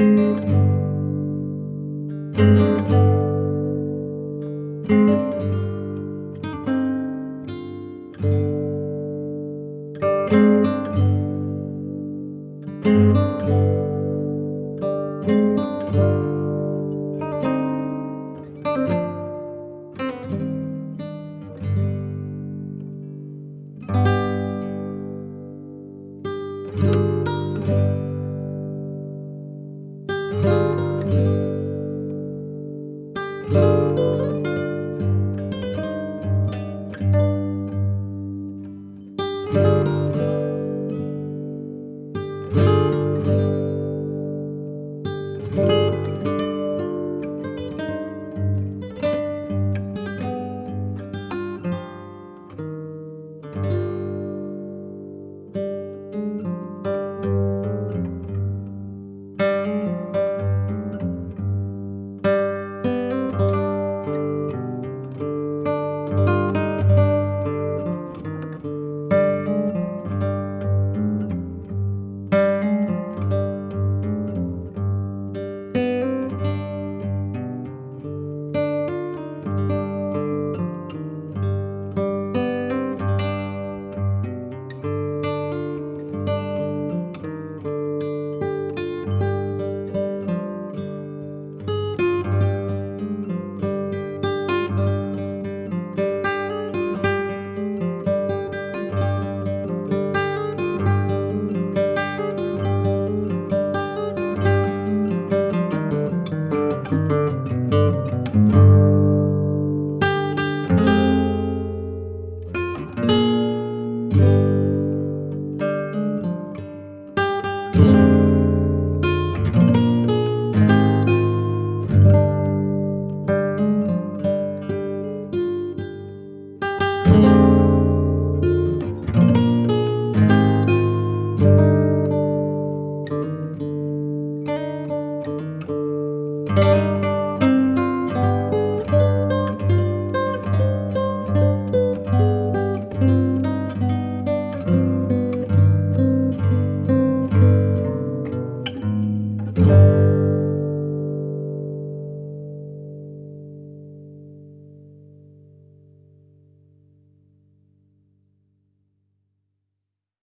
Música